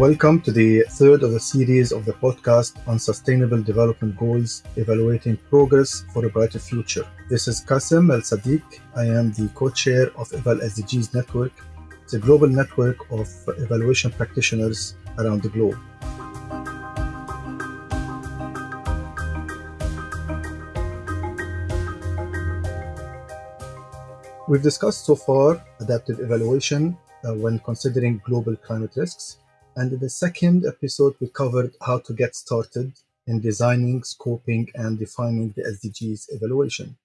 Welcome to the third of the series of the podcast on Sustainable Development Goals Evaluating Progress for a Brighter Future. This is Qasim El Sadiq. I am the co chair of Eval SDGs Network. the global network of evaluation practitioners around the globe. We've discussed so far adaptive evaluation uh, when considering global climate risks and in the second episode, we covered how to get started in designing, scoping, and defining the SDGs evaluation.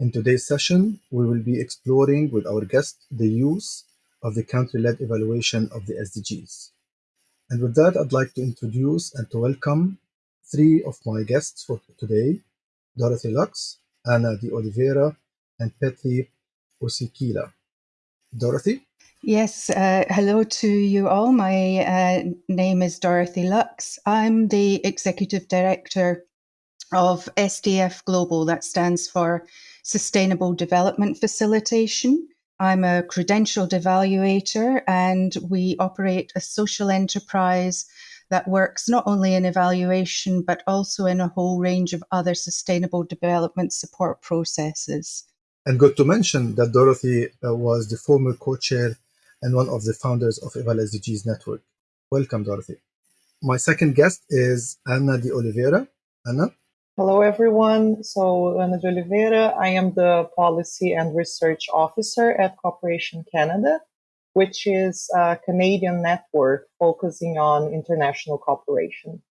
In today's session, we will be exploring with our guest the use of the country-led evaluation of the SDGs. And with that, I'd like to introduce and to welcome three of my guests for today, Dorothy Lucks, Anna de Oliveira, and Petri Uusikylä. Dorothy? Yes, uh, hello to you all. My uh, name is Dorothy Lucks. I'm the Executive Director of SDF Global, that stands for Sustainable Development Facilitation. I'm a credentialed evaluator, and we operate a social enterprise that works not only in evaluation but also in a whole range of other sustainable development support processes. And good to mention that Dorothy uh, was the former co chair and one of the founders of Eval SDGs Network. Welcome, Dorothy. My second guest is Anna de Oliveira. Anna? Hello, everyone. So, Anna de Oliveira, I am the Policy and Research Officer at Cooperation Canada, which is a Canadian network focusing on international cooperation.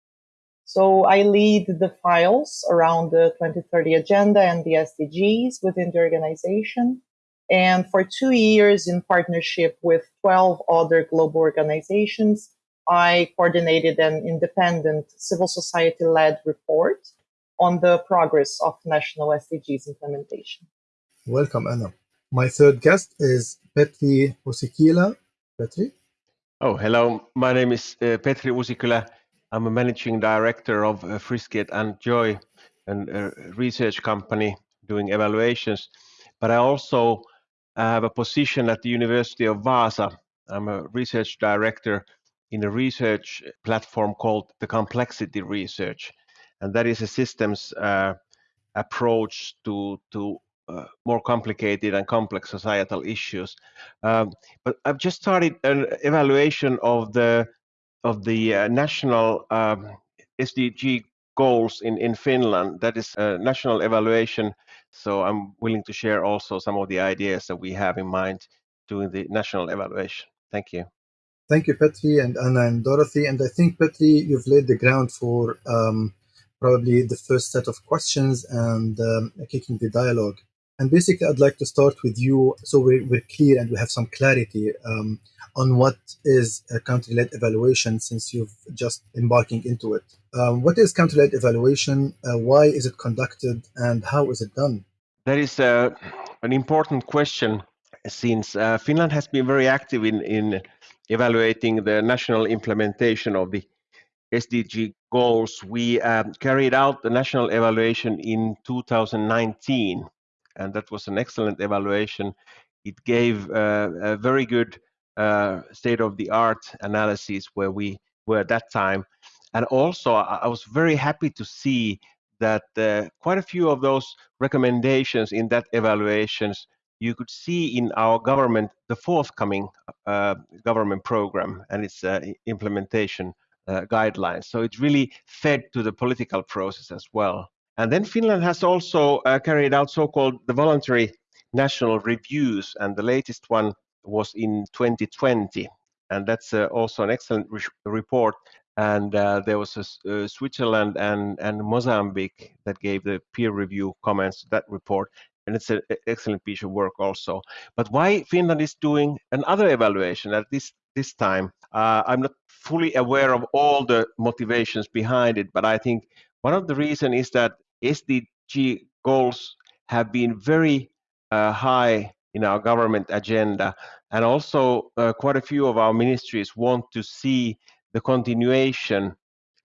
So I lead the files around the 2030 agenda and the SDGs within the organization. And for two years, in partnership with 12 other global organizations, I coordinated an independent civil society led report on the progress of national SDGs implementation. Welcome, Anna. My third guest is Petri Uusikylä. Petri? Oh, hello. My name is uh, Petri Uusikylä. I'm a managing director of uh, Frisket and Joy, a uh, research company doing evaluations. But I also I have a position at the University of Vaasa. I'm a research director in a research platform called the Complexity Research, and that is a systems uh, approach to to uh, more complicated and complex societal issues. Um, but I've just started an evaluation of the of the uh, national um, SDG goals in in Finland. That is a national evaluation so I'm willing to share also some of the ideas that we have in mind doing the national evaluation. Thank you. Thank you, Petri and Anna and Dorothy. And I think, Petri, you've laid the ground for um, probably the first set of questions and um, kicking the dialogue. And basically, I'd like to start with you so we're, we're clear and we have some clarity um, on what is a country-led evaluation since you've just embarking into it. Um, what is country-led evaluation? Uh, why is it conducted and how is it done? That is uh, an important question since uh, Finland has been very active in, in evaluating the national implementation of the SDG goals. We um, carried out the national evaluation in 2019, and that was an excellent evaluation. It gave uh, a very good uh, state of the art analysis where we were at that time. And also, I was very happy to see that uh, quite a few of those recommendations in that evaluations you could see in our government the forthcoming uh, government program and its uh, implementation uh, guidelines. So it really fed to the political process as well. And then Finland has also uh, carried out so-called the voluntary national reviews, and the latest one was in 2020. And that's uh, also an excellent re report and uh, there was a, uh, Switzerland and, and Mozambique that gave the peer review comments to that report, and it's an excellent piece of work also. But why Finland is doing another evaluation at this this time, uh, I'm not fully aware of all the motivations behind it, but I think one of the reasons is that SDG goals have been very uh, high in our government agenda, and also uh, quite a few of our ministries want to see the continuation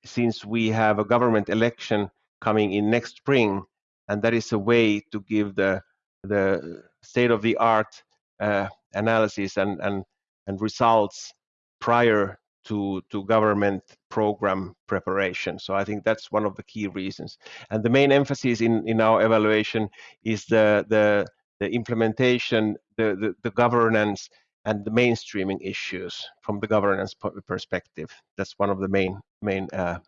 since we have a government election coming in next spring, and that is a way to give the the state of the art uh, analysis and, and and results prior to, to government program preparation. So I think that's one of the key reasons. And the main emphasis in, in our evaluation is the, the, the implementation, the, the, the governance, and the mainstreaming issues from the governance perspective. That's one of the main main uh,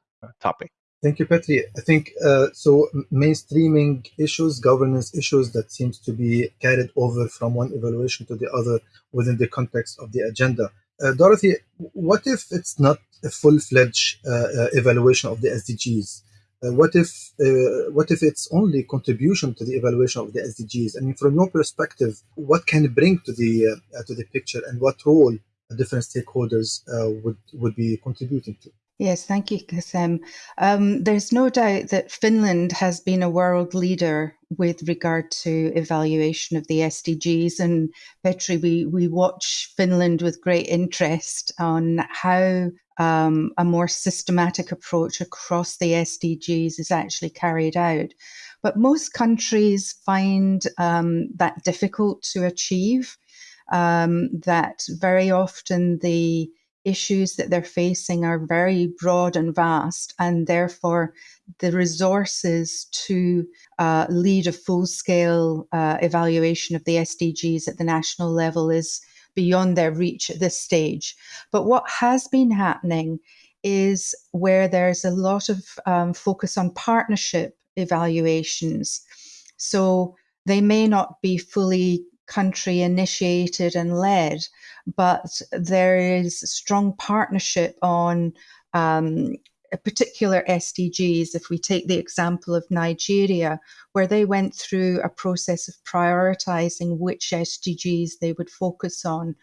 topic. Thank you, Petri. I think uh, so. Mainstreaming issues, governance issues that seems to be carried over from one evaluation to the other within the context of the agenda. Uh, Dorothy, what if it's not a full-fledged uh, uh evaluation of the SDGs? What if what if it's only contribution to the evaluation of the SDGs? I mean, from your perspective, what can it bring to the to the picture, and what role different stakeholders would would be contributing to? Yes, thank you, Kassem. Um, there's no doubt that Finland has been a world leader with regard to evaluation of the SDGs. And Petri, we, we watch Finland with great interest on how um, a more systematic approach across the SDGs is actually carried out. But most countries find um, that difficult to achieve, um, that very often the issues that they're facing are very broad and vast, and therefore the resources to uh, lead a full scale uh, evaluation of the SDGs at the national level is beyond their reach at this stage. But what has been happening is where there's a lot of um, focus on partnership evaluations. So they may not be fully country initiated and led, but there is strong partnership on um, particular SDGs. If we take the example of Nigeria, where they went through a process of prioritizing which SDGs they would focus on,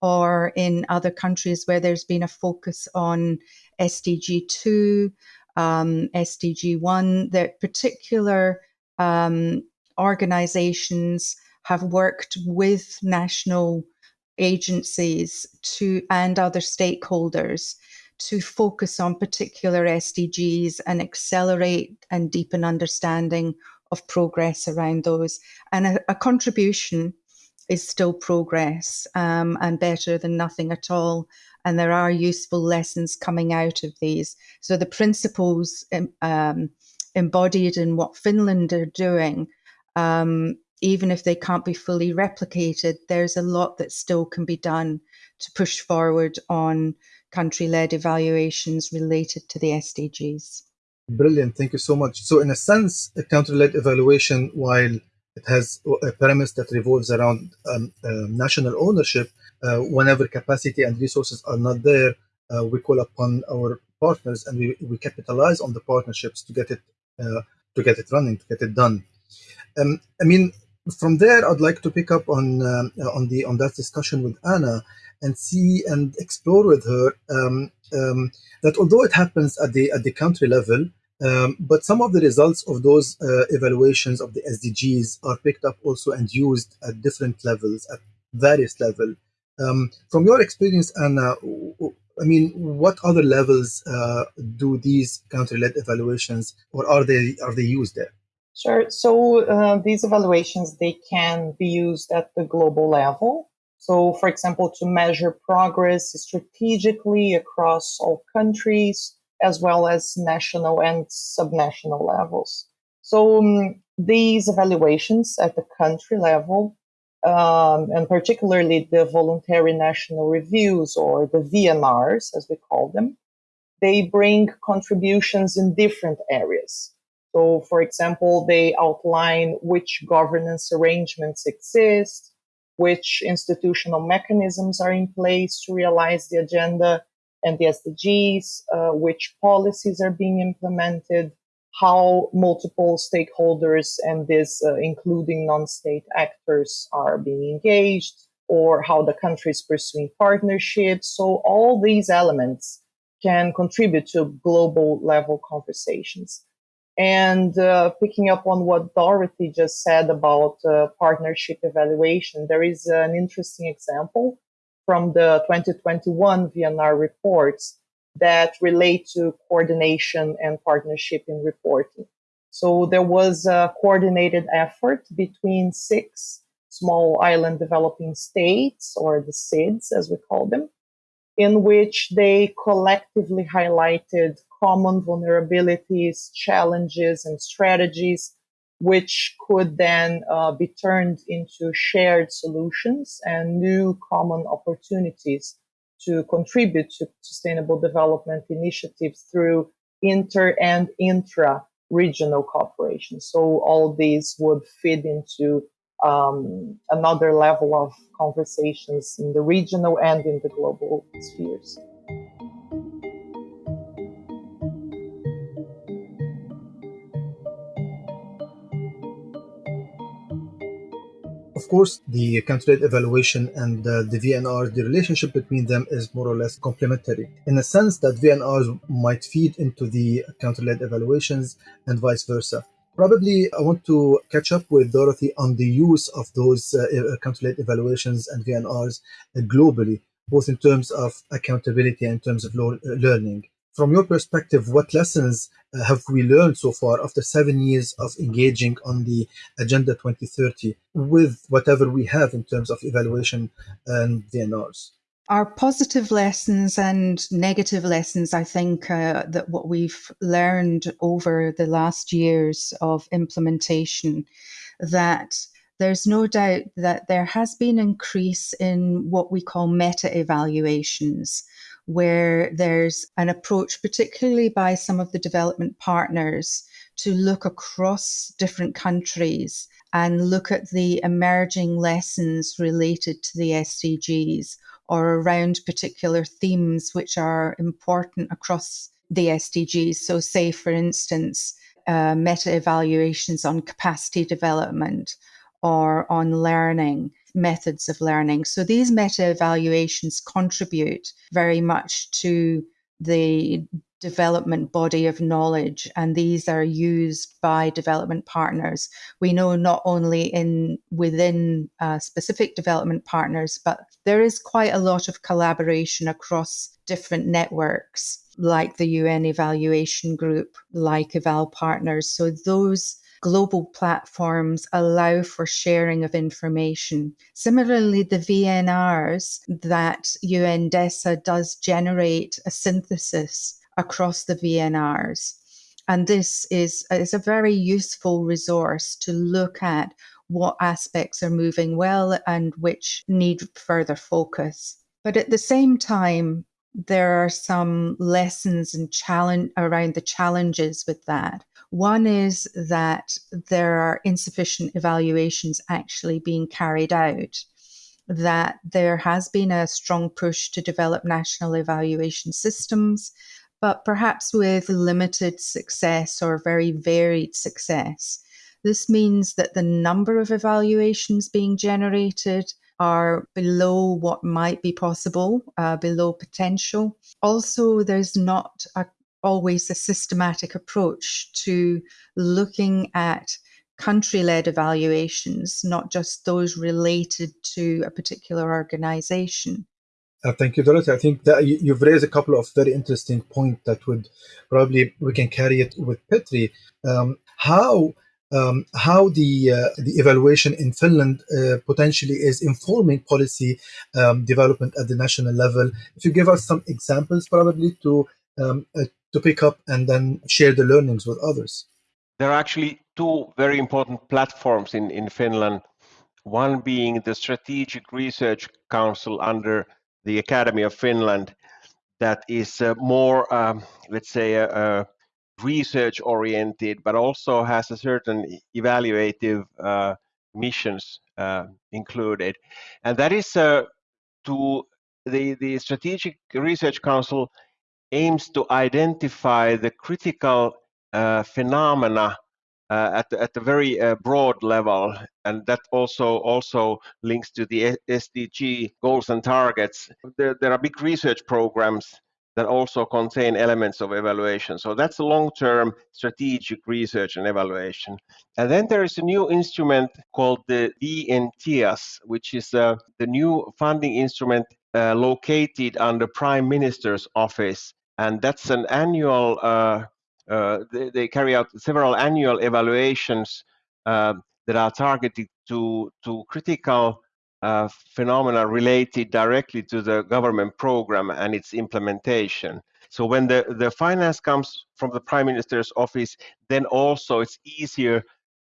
or in other countries where there's been a focus on SDG 2, um, SDG 1, that particular um, organizations have worked with national agencies to and other stakeholders to focus on particular SDGs and accelerate and deepen understanding of progress around those. And a, a contribution is still progress um, and better than nothing at all. And there are useful lessons coming out of these. So the principles um, embodied in what Finland are doing um, even if they can't be fully replicated, there's a lot that still can be done to push forward on country led evaluations related to the SDGs. Brilliant. Thank you so much. So, in a sense, a country led evaluation, while it has a premise that revolves around um, uh, national ownership, uh, whenever capacity and resources are not there, uh, we call upon our partners and we, we capitalize on the partnerships to get it uh, to get it running, to get it done. Um, I mean, from there, I'd like to pick up on um, on the on that discussion with Anna and see and explore with her um, um, that although it happens at the at the country level, um, but some of the results of those uh, evaluations of the SDGs are picked up also and used at different levels, at various levels. Um, from your experience, Anna, I mean, what other levels uh, do these country-led evaluations, or are they are they used there? Sure. So uh, these evaluations, they can be used at the global level. So, for example, to measure progress strategically across all countries, as well as national and subnational levels. So um, these evaluations at the country level, um, and particularly the voluntary national reviews or the VNRs, as we call them, they bring contributions in different areas. So, for example, they outline which governance arrangements exist, which institutional mechanisms are in place to realize the agenda and the SDGs, uh, which policies are being implemented, how multiple stakeholders and this, uh, including non-state actors, are being engaged, or how the country is pursuing partnerships. So all these elements can contribute to global level conversations. And uh, picking up on what Dorothy just said about uh, partnership evaluation, there is an interesting example from the 2021 VNR reports that relate to coordination and partnership in reporting. So there was a coordinated effort between six small island developing states, or the SIDS as we call them, in which they collectively highlighted common vulnerabilities, challenges, and strategies, which could then uh, be turned into shared solutions and new common opportunities to contribute to sustainable development initiatives through inter and intra regional cooperation. So all these would fit into um, another level of conversations in the regional and in the global spheres. Of course, the country-led evaluation and uh, the VNR, the relationship between them is more or less complementary in the sense that VNRs might feed into the country-led evaluations and vice versa. Probably I want to catch up with Dorothy on the use of those uh, country-led evaluations and VNRs uh, globally, both in terms of accountability and in terms of uh, learning from your perspective, what lessons uh, have we learned so far after seven years of engaging on the Agenda 2030 with whatever we have in terms of evaluation and VNRs? Our positive lessons and negative lessons, I think, uh, that what we've learned over the last years of implementation, that there's no doubt that there has been an increase in what we call meta evaluations where there's an approach, particularly by some of the development partners, to look across different countries and look at the emerging lessons related to the SDGs or around particular themes which are important across the SDGs. So, say, for instance, uh, meta evaluations on capacity development or on learning methods of learning. So these meta evaluations contribute very much to the development body of knowledge and these are used by development partners we know not only in within uh, specific development partners but there is quite a lot of collaboration across different networks like the UN evaluation group like eval partners so those global platforms allow for sharing of information. Similarly, the VNRs that UNDESA does generate a synthesis across the VNRs. And this is, is a very useful resource to look at what aspects are moving well and which need further focus. But at the same time, there are some lessons and challenge around the challenges with that. One is that there are insufficient evaluations actually being carried out, that there has been a strong push to develop national evaluation systems, but perhaps with limited success or very varied success. This means that the number of evaluations being generated are below what might be possible, uh, below potential. Also, there's not a always a systematic approach to looking at country led evaluations, not just those related to a particular organization. Uh, thank you, Dorothy. I think that you, have raised a couple of very interesting points that would probably we can carry it with Petri. Um, how um, how the uh, the evaluation in Finland uh, potentially is informing policy um, development at the national level. If you give us some examples, probably to um, uh, to pick up and then share the learnings with others? There are actually two very important platforms in, in Finland. One being the Strategic Research Council under the Academy of Finland, that is uh, more, um, let's say, uh, uh, research oriented, but also has a certain evaluative missions included. And that is to the, the Strategic Research Council aims to identify the critical phenomena uh, at, at a very uh, broad level, and that also also links to the SDG goals and targets. There, there are big research programs that also contain elements of evaluation. So that's a long-term strategic research and evaluation. And then there is a new instrument called the VN TEAS, which is uh, the new funding instrument uh, located under Prime Minister's office and that's an annual. Uh, they, they, carry out several annual evaluations uh, that are targeted to to critical uh, phenomena related directly to the government program and its implementation. So when the, the finance comes from the prime minister's office, then also it's easier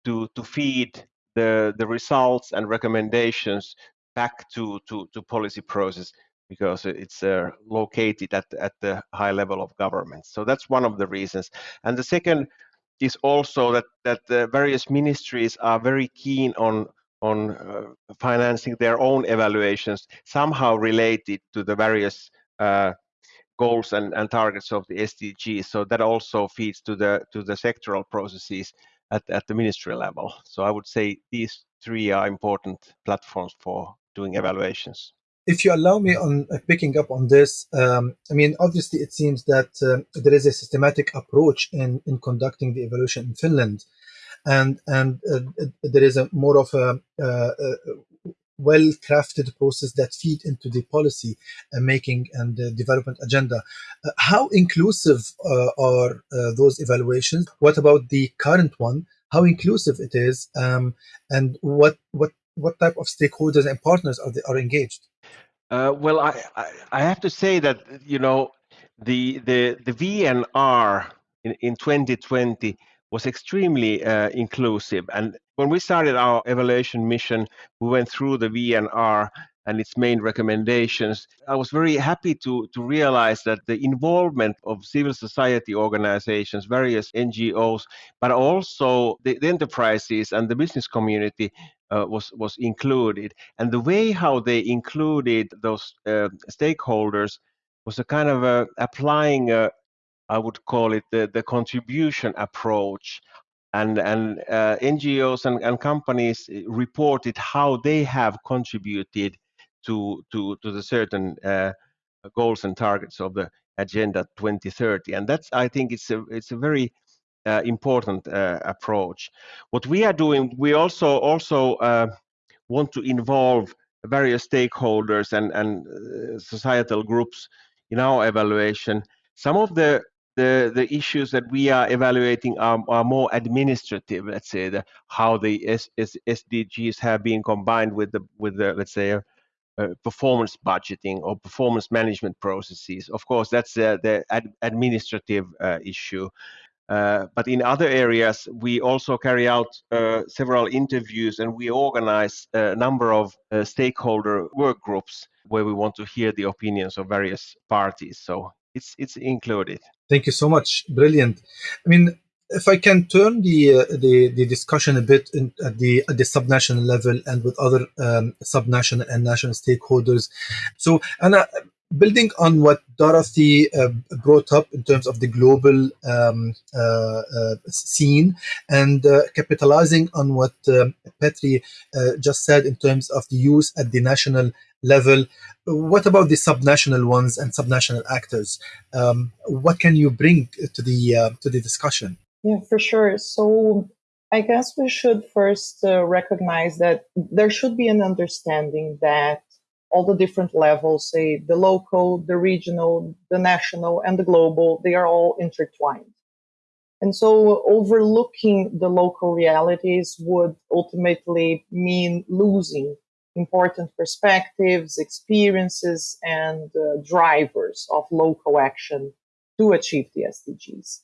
to, to feed the, the results and recommendations back to, to, to policy process because it's uh, located at, at the high level of government. So that's one of the reasons. And the second is also that, that the various ministries are very keen on on uh, financing their own evaluations somehow related to the various uh, goals and, and, targets of the SDGs. So that also feeds to the to the sectoral processes at, at the ministry level. So I would say these three are important platforms for doing evaluations. If you allow me on uh, picking up on this, um, I mean, obviously it seems that uh, there is a systematic approach in, in conducting the evaluation in Finland and and uh, there is a more of a, uh, a well crafted process that feed into the policy uh, making and development agenda. Uh, how inclusive uh, are uh, those evaluations? What about the current one? How inclusive it is, um, and what what what type of stakeholders and partners are they, are engaged? Well, I, I, I have to say that you know the the the VNR in, in 2020 was extremely uh, inclusive. And when we started our evaluation mission, we went through the VNR and its main recommendations. I was very happy to, to realize that the involvement of civil society organizations, various NGOs, but also the, the enterprises and the business community uh, was, was included. And the way how they included those uh, stakeholders was a kind of a, applying a, I would call it the, the contribution approach. And, and uh, NGOs and, and companies reported how they have contributed to, to, to the certain uh, goals and targets of the Agenda 2030. And that's, I think, it's a, it's a very uh, important uh, approach. What we are doing, we also also uh, want to involve various stakeholders and, and uh, societal groups in our evaluation. Some of the the, the issues that we are evaluating are, are more administrative, let's say, the, how the S, S, SDGs have been combined with the, with the let's say, uh, uh, performance budgeting or performance management processes. Of course, that's uh, the ad administrative uh, issue. Uh, but in other areas, we also carry out uh, several interviews and we organize a number of stakeholder work groups where we want to hear the opinions of various parties. So it's it's included. Thank you so much. Brilliant. I mean, if I can turn the uh, the, the discussion a bit in, at the at the subnational level and with other um, subnational and national stakeholders. So, Anna, building on what Dorothy uh, brought up in terms of the global um, uh, uh, scene and uh, capitalizing on what um, Petri uh, just said in terms of the use at the national level. What about the subnational ones and subnational actors? Um, what can you bring to the uh, to the discussion? Yeah, for sure. So I guess we should first recognize that there should be an understanding that all the different levels, say the local, the regional, the national, and the global, they are all intertwined. And so overlooking the local realities would ultimately mean losing important perspectives, experiences, and uh, drivers of local action to achieve the SDGs.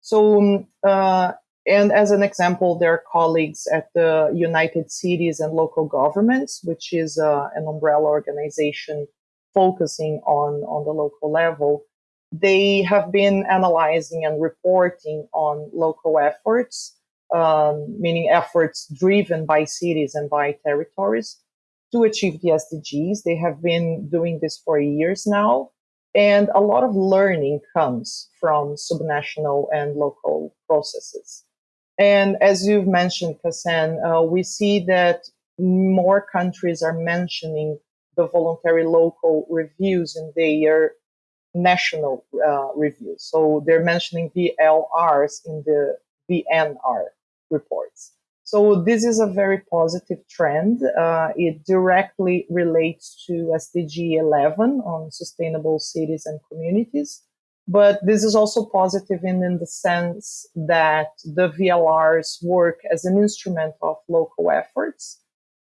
So, um, uh, and as an example, there are colleagues at the United Cities and Local Governments, which is uh, an umbrella organization focusing on, on the local level. They have been analyzing and reporting on local efforts, um, meaning efforts driven by cities and by territories to achieve the SDGs. They have been doing this for years now. And a lot of learning comes from subnational and local processes. And as you've mentioned, Kassan, uh, we see that more countries are mentioning the voluntary local reviews in their national uh, reviews. So they're mentioning VLRs in the VNR reports. So this is a very positive trend. Uh, it directly relates to SDG 11 on sustainable cities and communities. But this is also positive in, in the sense that the VLRs work as an instrument of local efforts.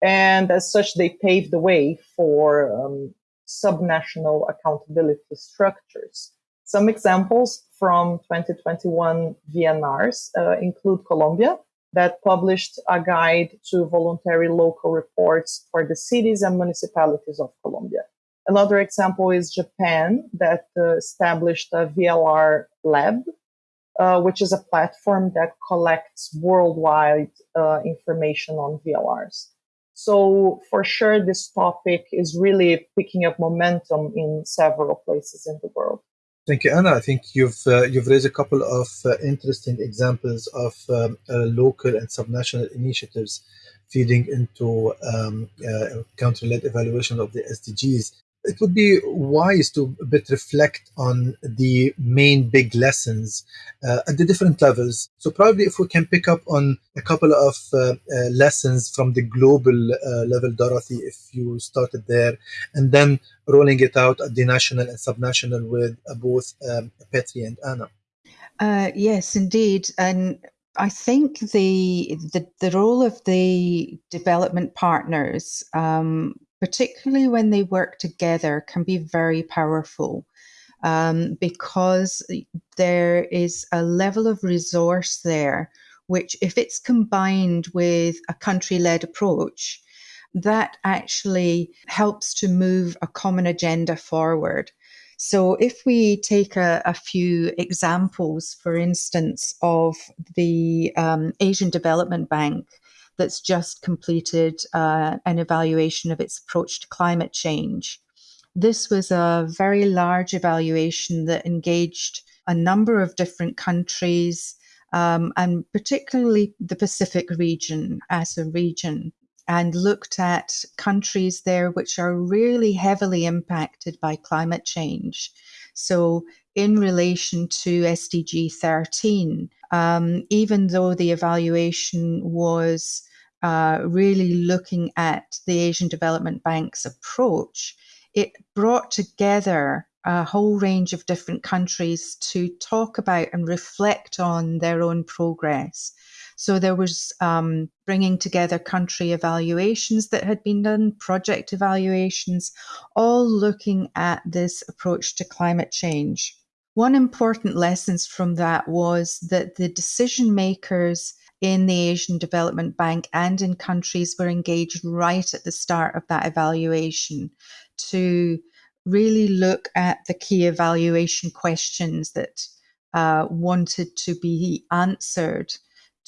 And as such, they pave the way for um, subnational accountability structures. Some examples from 2021 VNRs uh, include Colombia, that published a guide to voluntary local reports for the cities and municipalities of Colombia. Another example is Japan, that uh, established a VLR lab, uh, which is a platform that collects worldwide uh, information on VLRs. So for sure, this topic is really picking up momentum in several places in the world. Thank you, Anna. I think you've uh, you've raised a couple of uh, interesting examples of um, uh, local and subnational initiatives feeding into um, uh, country-led evaluation of the SDGs it would be wise to a bit reflect on the main big lessons uh, at the different levels. So probably if we can pick up on a couple of uh, uh, lessons from the global uh, level, Dorothy, if you started there, and then rolling it out at the national and subnational with uh, both um, Petri and Anna. Uh, yes, indeed, and I think the, the the role of the development partners um, particularly when they work together, can be very powerful um, because there is a level of resource there, which, if it's combined with a country led approach, that actually helps to move a common agenda forward. So, if we take a, a few examples, for instance, of the um, Asian Development Bank, that's just completed uh, an evaluation of its approach to climate change. This was a very large evaluation that engaged a number of different countries um, and particularly the Pacific region as a region and looked at countries there which are really heavily impacted by climate change. So, in relation to SDG 13, um, even though the evaluation was uh, really looking at the Asian Development Bank's approach, it brought together a whole range of different countries to talk about and reflect on their own progress. So there was um, bringing together country evaluations that had been done, project evaluations, all looking at this approach to climate change. One important lessons from that was that the decision makers in the Asian Development Bank and in countries were engaged right at the start of that evaluation to really look at the key evaluation questions that uh, wanted to be answered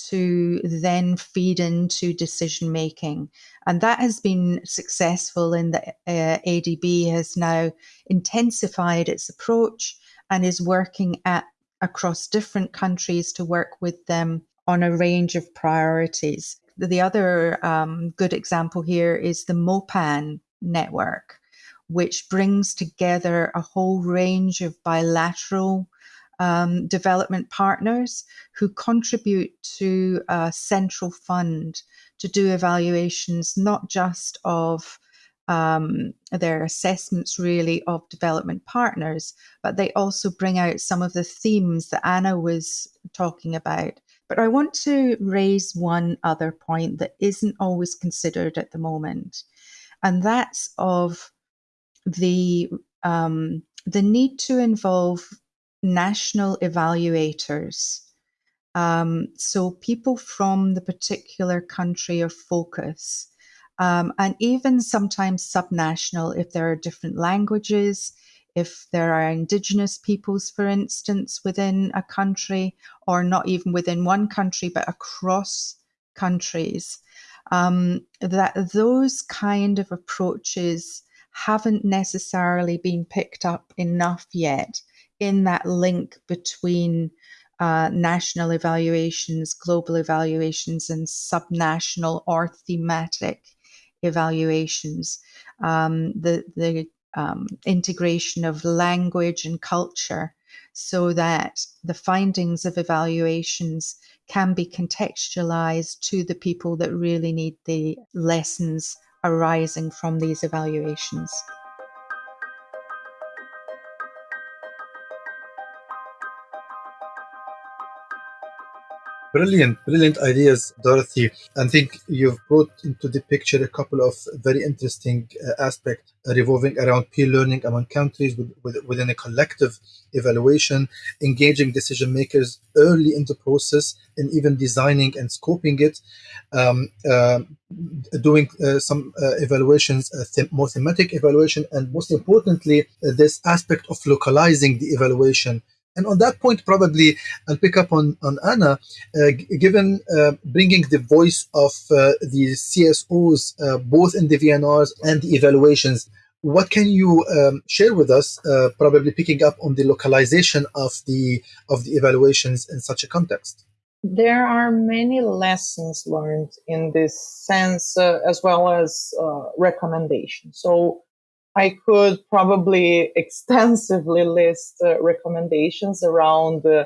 to then feed into decision making. And that has been successful in the uh, ADB has now intensified its approach and is working at across different countries to work with them on a range of priorities. The other um, good example here is the MOPAN network, which brings together a whole range of bilateral um, development partners who contribute to a central fund to do evaluations not just of um, their assessments really of development partners, but they also bring out some of the themes that Anna was talking about. But I want to raise one other point that isn't always considered at the moment, and that's of the um, the need to involve national evaluators. Um, so people from the particular country of focus um, and even sometimes subnational if there are different languages, if there are indigenous peoples, for instance, within a country, or not even within one country, but across countries, um, that those kind of approaches haven't necessarily been picked up enough yet in that link between uh, national evaluations, global evaluations, and subnational or thematic evaluations. Um, the the um, integration of language and culture so that the findings of evaluations can be contextualized to the people that really need the lessons arising from these evaluations. Brilliant, brilliant ideas, Dorothy. I think you've brought into the picture a couple of very interesting uh, aspects revolving around peer learning among countries with, with, within a collective evaluation, engaging decision makers early in the process, and even designing and scoping it, um, uh, doing uh, some uh, evaluations, uh, them more thematic evaluation, and most importantly, uh, this aspect of localizing the evaluation and on that point, probably I'll pick up on, on Anna, uh, given uh, bringing the voice of uh, the CSOs, uh, both in the VNRs and the evaluations. What can you um, share with us, uh, probably picking up on the localization of the of the evaluations in such a context? There are many lessons learned in this sense, uh, as well as recommendations. So I could probably extensively list uh, recommendations around uh,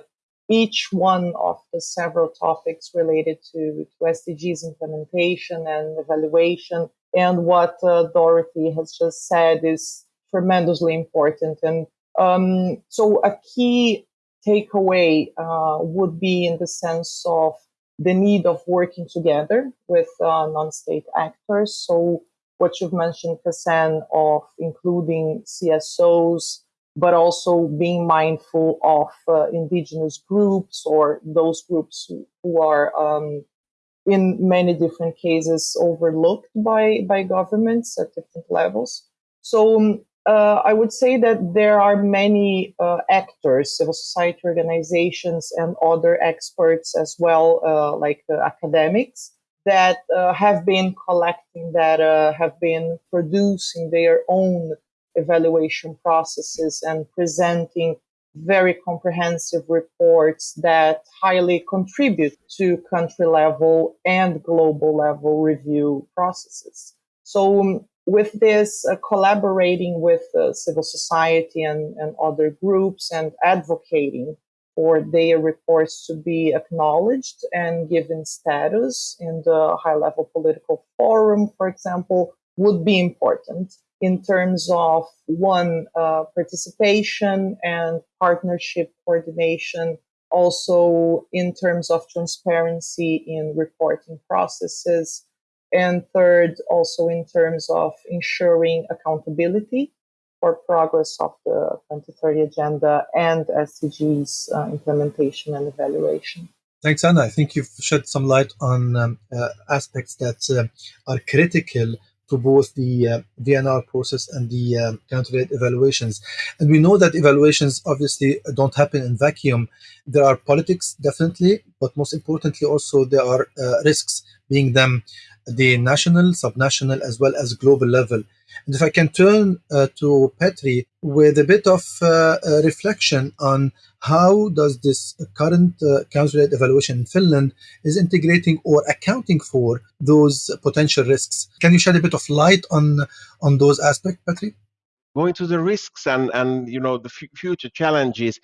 each one of the several topics related to, to SDGs implementation and evaluation. And what uh, Dorothy has just said is tremendously important. And um, so a key takeaway uh, would be in the sense of the need of working together with uh, non-state actors. So what you've mentioned, Hassan, of including CSOs, but also being mindful of uh, indigenous groups or those groups who, are um, in many different cases overlooked by, by governments at different levels. So um, uh, I would say that there are many uh, actors, civil society organizations, and other experts as well, uh, like academics, that uh, have been collecting data, have been producing their own evaluation processes and presenting very comprehensive reports that highly contribute to country level and global level review processes. So um, with this, uh, collaborating with uh, civil society and, and other groups and advocating for their reports to be acknowledged and given status in the high level political forum, for example, would be important in terms of one, uh, participation and partnership coordination, also in terms of transparency in reporting processes, and third, also in terms of ensuring accountability for progress of the 2030 agenda and SDGs uh, implementation and evaluation. Thanks, Anna. I think you've shed some light on um, uh, aspects that uh, are critical to both the uh, VNR process and the uh, country evaluations. And we know that evaluations obviously don't happen in vacuum. There are politics, definitely, but most importantly, also there are uh, risks, being them the national, subnational, as well as global level. And if I can turn uh, to Petri with a bit of uh, reflection on how does this current uh, country-led evaluation in Finland is integrating or accounting for those potential risks. Can you shed a bit of light on on those aspects, Petri? Going to the risks and and you know the f- future challenges.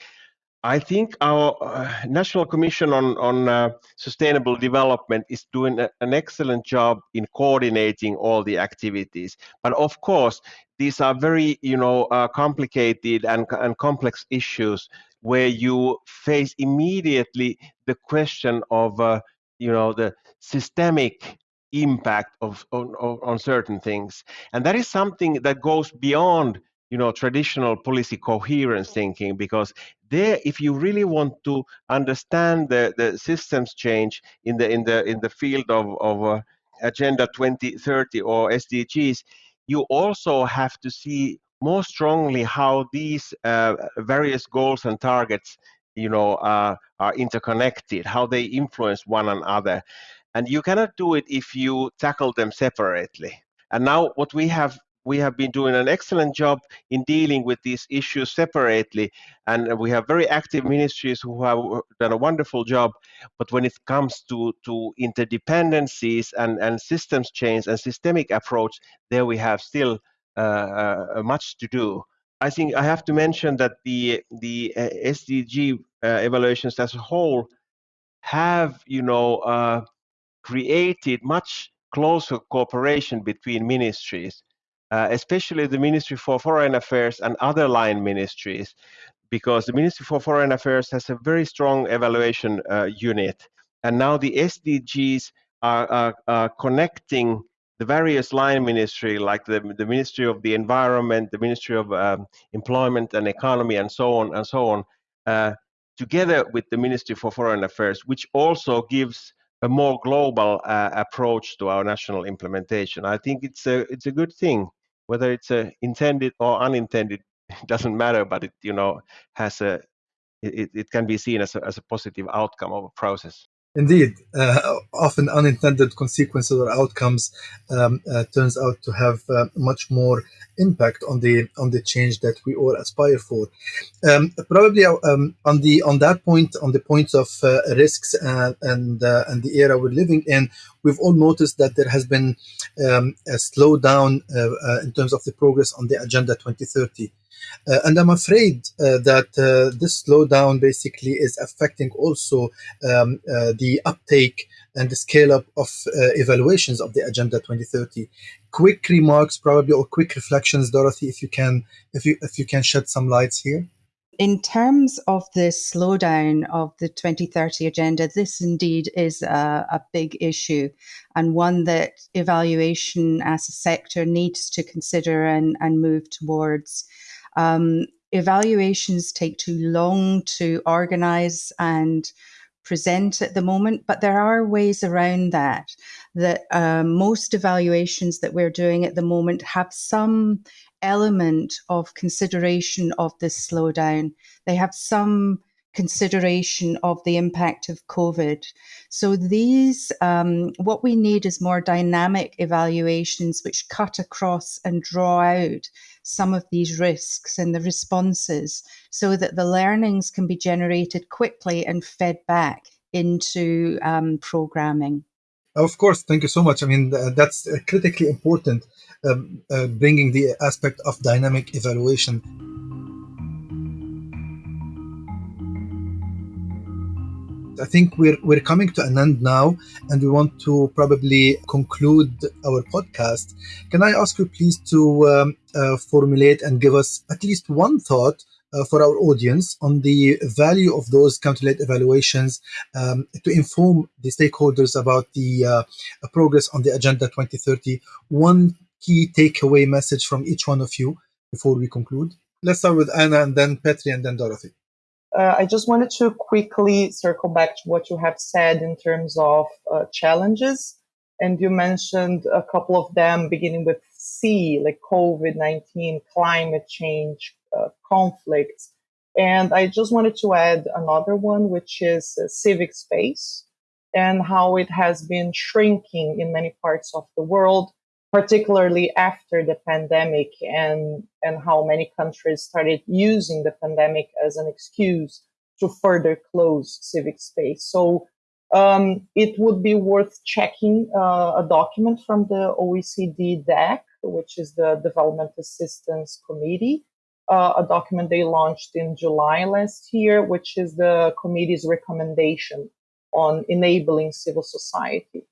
I think our uh, National Commission on, on uh, Sustainable Development is doing a, an excellent job in coordinating all the activities. But of course, these are very, you know, uh, complicated and, and complex issues where you face immediately the question of, uh, you know, the systemic impact of on, on certain things, and that is something that goes beyond you know traditional policy coherence thinking because there if you really want to understand the, the systems change in the in the in the field of, of uh, agenda 2030 or sdgs you also have to see more strongly how these uh, various goals and targets you know uh, are interconnected how they influence one another. And you cannot do it if you tackle them separately. And now what we have we have been doing an excellent job in dealing with these issues separately, and we have very active ministries who have done a wonderful job. But when it comes to, to interdependencies and, and systems change and systemic approach, there we have still uh, uh, much to do. I think I have to mention that the the uh, SDG uh, evaluations as a whole have, you know, uh, created much closer cooperation between ministries uh, especially the Ministry for Foreign Affairs and other line ministries, because the Ministry for Foreign Affairs has a very strong evaluation uh, unit and now the SDGs are, are, are connecting the various line ministry, like the, the Ministry of the Environment, the Ministry of um, Employment and Economy, and so on and so on, uh, together with the Ministry for Foreign Affairs, which also gives a more global uh, approach to our national implementation. I think it's a it's a good thing, whether it's a intended or unintended, doesn't matter, but it you know has a it, it can be seen as a, as a positive outcome of a process. Indeed, uh, often unintended consequences or outcomes um, uh, turns out to have uh, much more impact on the on the change that we all aspire for. Um, probably um, on the on that point, on the points of uh, risks and and, uh, and the era we're living in, we've all noticed that there has been um, a slowdown uh, in terms of the progress on the Agenda 2030. Uh, and I'm afraid uh, that uh, this slowdown basically is affecting also um, the uptake and the scale up of evaluations of the Agenda 2030. Quick remarks, probably, or quick reflections, Dorothy, if you can, if you if you can shed some lights here. In terms of the slowdown of the 2030 agenda, this indeed is a, a, big issue and one that evaluation as a sector needs to consider and, and move towards. Um, evaluations take too long to organize and present at the moment, but there are ways around that. That um, most evaluations that we're doing at the moment have some element of consideration of this slowdown. They have some consideration of the impact of COVID. So these, um, what we need is more dynamic evaluations which cut across and draw out some of these risks and the responses so that the learnings can be generated quickly and fed back into um, programming. Of course, thank you so much. I mean, that's uh, critically important, um, uh, bringing the aspect of dynamic evaluation I think we're we're coming to an end now, and we want to probably conclude our podcast. Can I ask you, please, to um, uh, formulate and give us at least one thought uh, for our audience on the value of those country-led evaluations um, to inform the stakeholders about the uh, progress on the Agenda 2030? One key takeaway message from each one of you before we conclude. Let's start with Anna, and then Petri, and then Dorothy uh, I just wanted to quickly circle back to what you have said in terms of uh, challenges. And you mentioned a couple of them beginning with C, like COVID 19, climate change, uh, conflicts. And I just wanted to add another one, which is uh, civic space and how it has been shrinking in many parts of the world particularly after the pandemic and, and how many countries started using the pandemic as an excuse to further close civic space. So um, it would be worth checking uh, a document from the OECD DAC, which is the Development Assistance Committee, uh, a document they launched in July last year, which is the committee's recommendation on enabling civil society.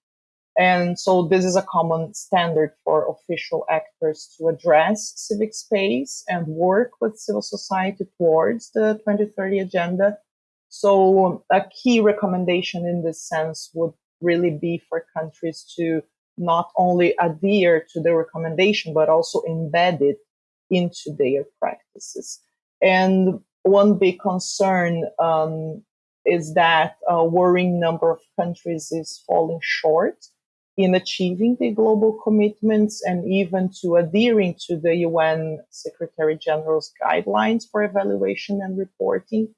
And so this is a common standard for official actors to address civic space and work with civil society towards the 2030 agenda. So a key recommendation in this sense would really be for countries to not only adhere to the recommendation, but also embed it into their practices. And one big concern um, is that a worrying number of countries is falling short in achieving the global commitments and even to adhering to the UN Secretary General's guidelines for evaluation and reporting.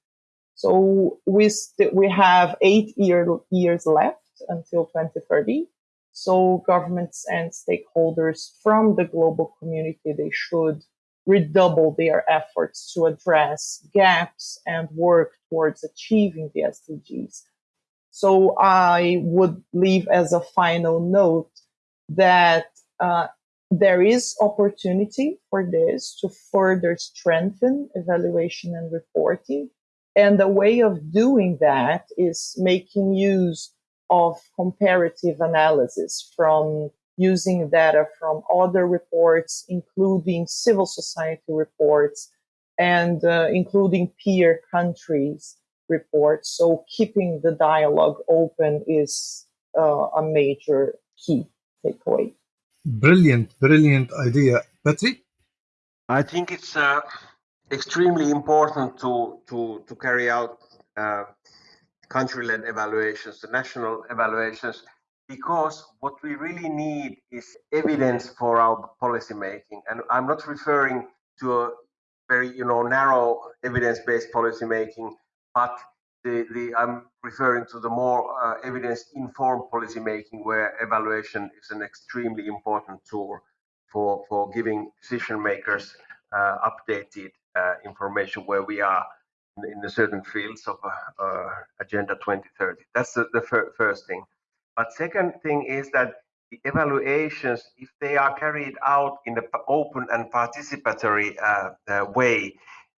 So we, we have eight year, years left until 2030. So governments and stakeholders from the global community, they should redouble their efforts to address gaps and work towards achieving the SDGs. So I would leave as a final note that uh, there is opportunity for this to further strengthen evaluation and reporting. And the way of doing that is making use of comparative analysis from using data from other reports, including civil society reports and uh, including peer countries reports. So keeping the dialogue open is uh, a major key takeaway. Brilliant, brilliant idea. Petri? I think it's uh, extremely important to, to, to carry out uh, country-led evaluations, the national evaluations, because what we really need is evidence for our policy making. And I'm not referring to a very, you know, narrow evidence-based policy making, but the, the I'm referring to the more uh, evidence-informed policy making, where evaluation is an extremely important tool for for giving decision makers uh, updated uh, information where we are in, in the certain fields of uh, uh, Agenda 2030. That's the, the fir first thing. But second thing is that the evaluations, if they are carried out in an open and participatory uh, way,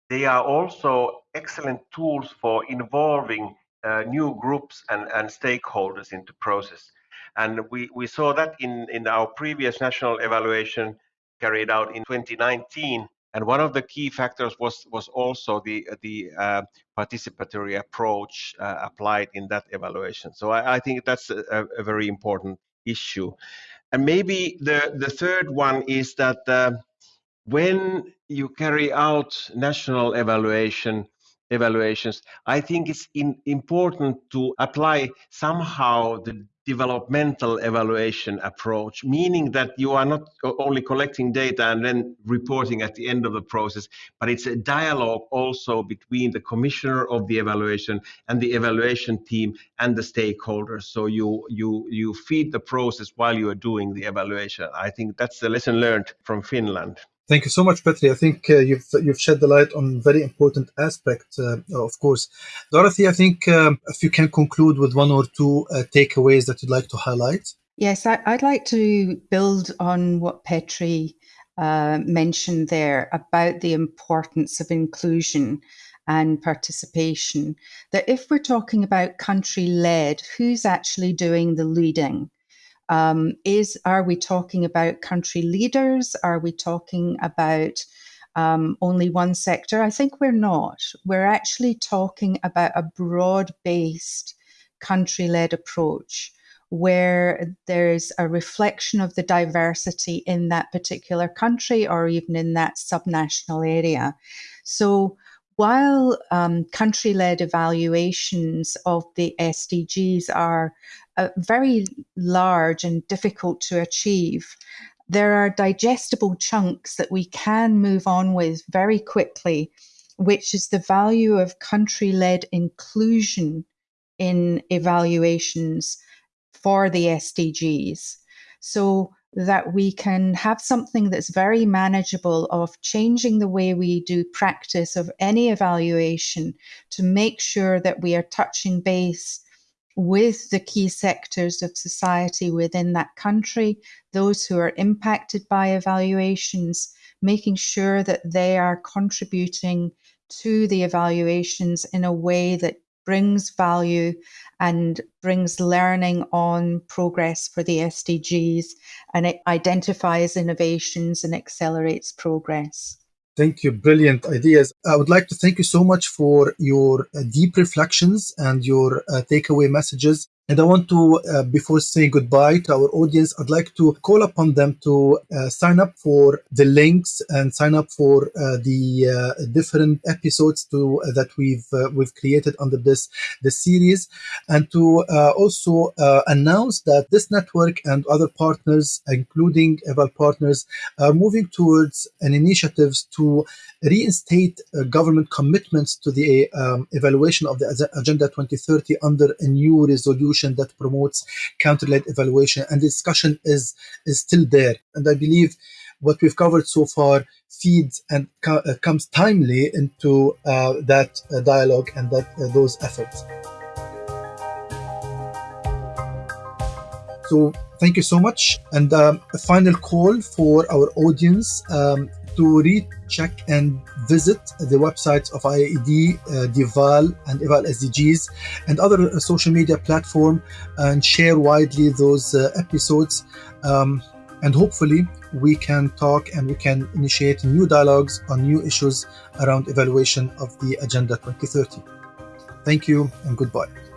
they are also excellent tools for involving uh, new groups and, and stakeholders into process. And we, we saw that in, in our previous national evaluation carried out in 2019. And one of the key factors was, was also the, the uh, participatory approach uh, applied in that evaluation. So I, I think that's a, a, very important issue. And maybe the, the third one is that uh, when you carry out national evaluation, evaluations, I think it's in, important to apply somehow the developmental evaluation approach, meaning that you are not only collecting data and then reporting at the end of the process, but it's a dialogue also between the commissioner of the evaluation and the evaluation team and the stakeholders. So you you you feed the process while you are doing the evaluation. I think that's the lesson learned from Finland. Thank you so much, Petri. I think uh, you've you've shed the light on very important aspect, uh, of course. Dorothy, I think um, if you can conclude with one or two uh, takeaways that you'd like to highlight. Yes, I, would like to build on what Petri uh, mentioned there about the importance of inclusion and participation. That if we're talking about country led, who's actually doing the leading? Um, is are we talking about country leaders? Are we talking about um, only one sector? I think we're not. We're actually talking about a broad based country led approach where there's a reflection of the diversity in that particular country or even in that subnational area. So while um, country led evaluations of the SDGs are uh, very large and difficult to achieve, there are digestible chunks that we can move on with very quickly, which is the value of country led inclusion in evaluations for the SDGs. So that we can have something that's very manageable of changing the way we do practice of any evaluation to make sure that we are touching base with the key sectors of society within that country, those who are impacted by evaluations, making sure that they are contributing to the evaluations in a way that brings value and brings learning on progress for the SDGs and it identifies innovations and accelerates progress. Thank you. Brilliant ideas. I would like to thank you so much for your uh, deep reflections and your uh, takeaway messages. And I want to, uh, before saying goodbye to our audience, I'd like to call upon them to uh, sign up for the links and sign up for uh, the uh, different episodes to uh, that we've uh, we've created under this this series, and to also announce that this network and other partners, including Eval partners, are moving towards an initiatives to reinstate government commitments to the um, evaluation of the Agenda 2030 under a new resolution that promotes country-led evaluation, and discussion is is still there. And I believe what we've covered so far feeds and co- uh, comes timely into uh, that uh, dialogue and that uh, those efforts. So thank you so much. And um, a final call for our audience. Um, to recheck and visit the websites of IIED, uh, and Eval SDGs, and other uh, social media platform, and share widely those uh, episodes. Um, and hopefully, we can talk and we can initiate new dialogues on new issues around evaluation of the Agenda 2030. Thank you and goodbye.